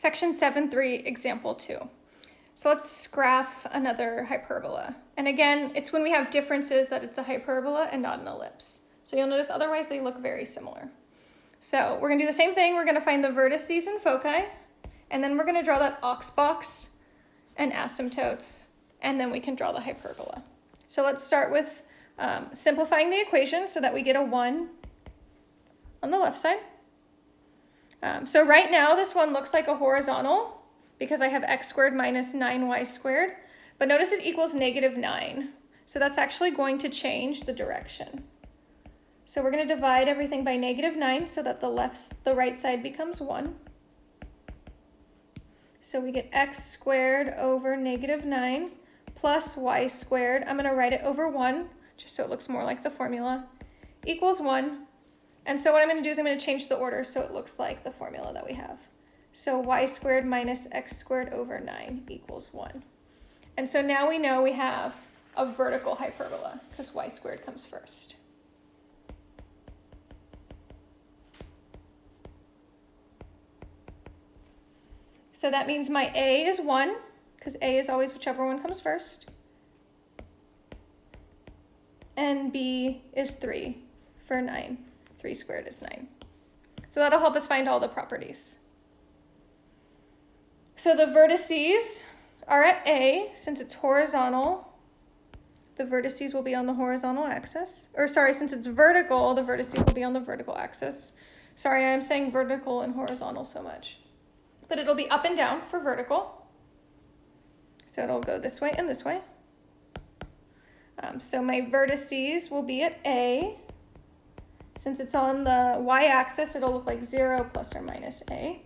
Section 7.3, example 2. So let's graph another hyperbola. And again, it's when we have differences that it's a hyperbola and not an ellipse. So you'll notice otherwise they look very similar. So we're gonna do the same thing. We're gonna find the vertices and foci, and then we're gonna draw that aux box and asymptotes, and then we can draw the hyperbola. So let's start with um, simplifying the equation so that we get a one on the left side. Um, so right now this one looks like a horizontal because I have x squared minus 9y squared, but notice it equals negative 9. So that's actually going to change the direction. So we're going to divide everything by negative 9 so that the left, the right side becomes 1. So we get x squared over negative 9 plus y squared. I'm going to write it over 1 just so it looks more like the formula, equals 1. And so what I'm going to do is I'm going to change the order so it looks like the formula that we have. So y squared minus x squared over 9 equals 1. And so now we know we have a vertical hyperbola because y squared comes first. So that means my a is 1 because a is always whichever one comes first. And b is 3 for 9. 3 squared is 9. So that'll help us find all the properties. So the vertices are at A, since it's horizontal, the vertices will be on the horizontal axis. Or sorry, since it's vertical, the vertices will be on the vertical axis. Sorry, I'm saying vertical and horizontal so much. But it'll be up and down for vertical. So it'll go this way and this way. Um, so my vertices will be at A, since it's on the y-axis, it'll look like 0 plus or minus a.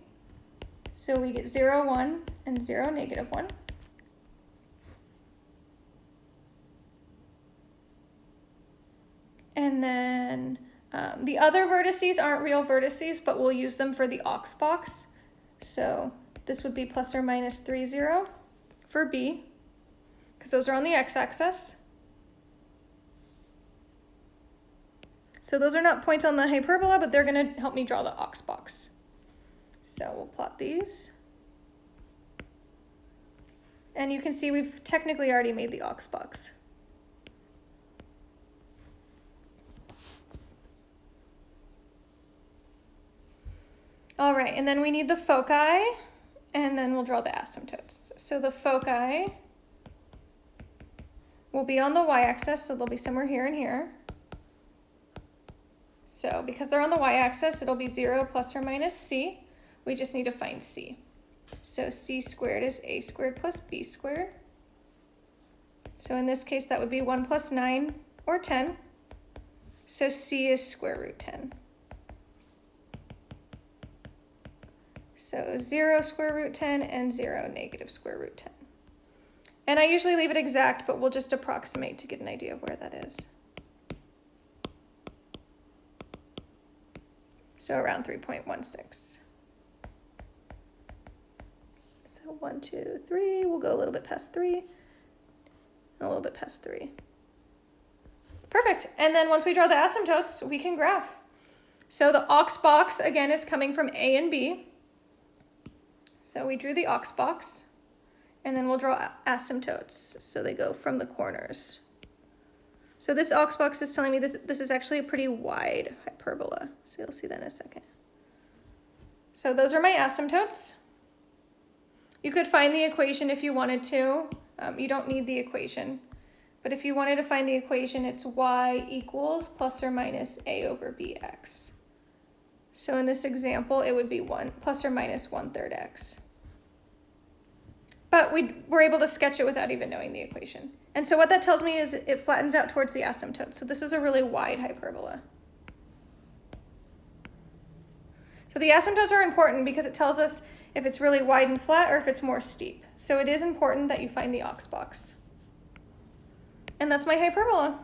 So we get 0, 1, and 0, negative 1. And then um, the other vertices aren't real vertices, but we'll use them for the aux box. So this would be plus or minus 3, 0 for B, because those are on the x-axis. So those are not points on the hyperbola, but they're going to help me draw the aux box. So we'll plot these. And you can see we've technically already made the aux box. All right, and then we need the foci, and then we'll draw the asymptotes. So the foci will be on the y-axis, so they'll be somewhere here and here. So because they're on the y-axis, it'll be 0 plus or minus c. We just need to find c. So c squared is a squared plus b squared. So in this case, that would be 1 plus 9 or 10. So c is square root 10. So 0 square root 10 and 0 negative square root 10. And I usually leave it exact, but we'll just approximate to get an idea of where that is. So around 3.16. So one, two, three, we'll go a little bit past three, a little bit past three. Perfect, and then once we draw the asymptotes, we can graph. So the aux box, again, is coming from A and B. So we drew the aux box, and then we'll draw asymptotes. So they go from the corners. So this aux box is telling me this, this is actually a pretty wide hyperbola. So you'll see that in a second. So those are my asymptotes. You could find the equation if you wanted to. Um, you don't need the equation. But if you wanted to find the equation, it's y equals plus or minus a over bx. So in this example, it would be 1 plus or minus 1 third x. But we were able to sketch it without even knowing the equation. And so what that tells me is it flattens out towards the asymptote. So this is a really wide hyperbola. So the asymptotes are important because it tells us if it's really wide and flat or if it's more steep. So it is important that you find the aux box. And that's my hyperbola.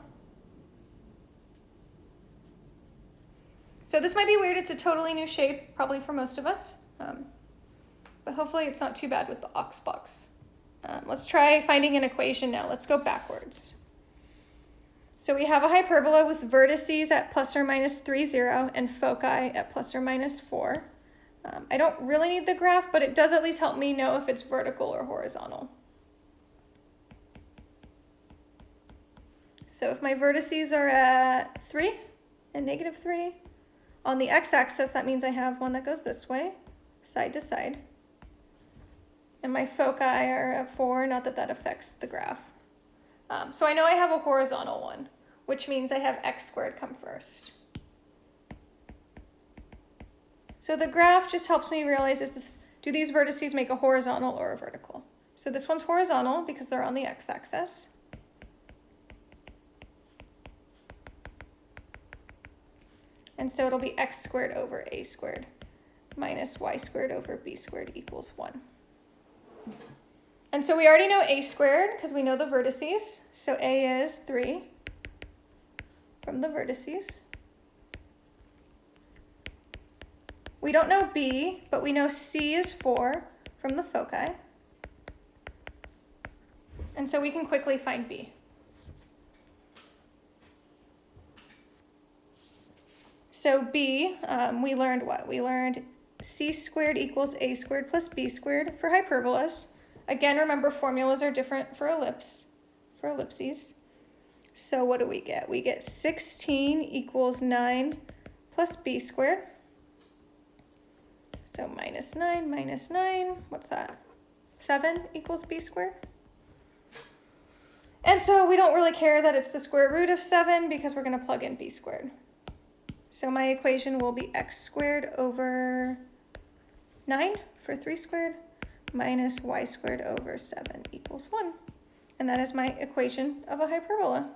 So this might be weird. It's a totally new shape, probably for most of us. Um, but hopefully it's not too bad with the aux box. Um, let's try finding an equation now. Let's go backwards. So we have a hyperbola with vertices at plus or minus 3, 0 and foci at plus or minus 4. Um, I don't really need the graph, but it does at least help me know if it's vertical or horizontal. So if my vertices are at 3 and negative 3, on the x-axis that means I have one that goes this way, side to side. And my foci are at 4, not that that affects the graph. Um, so I know I have a horizontal one, which means I have x squared come first. So the graph just helps me realize is this, do these vertices make a horizontal or a vertical? So this one's horizontal because they're on the x-axis. And so it'll be x squared over a squared minus y squared over b squared equals 1. And so we already know a squared because we know the vertices. So a is 3 from the vertices. We don't know b, but we know c is 4 from the foci. And so we can quickly find b. So b, um, we learned what? We learned c squared equals a squared plus b squared for hyperbolas. Again, remember formulas are different for ellipse, for ellipses. So what do we get? We get 16 equals 9 plus b squared. So minus 9 minus 9, what's that? 7 equals b squared. And so we don't really care that it's the square root of 7 because we're going to plug in b squared. So my equation will be x squared over 9 for 3 squared minus y squared over 7 equals 1. And that is my equation of a hyperbola.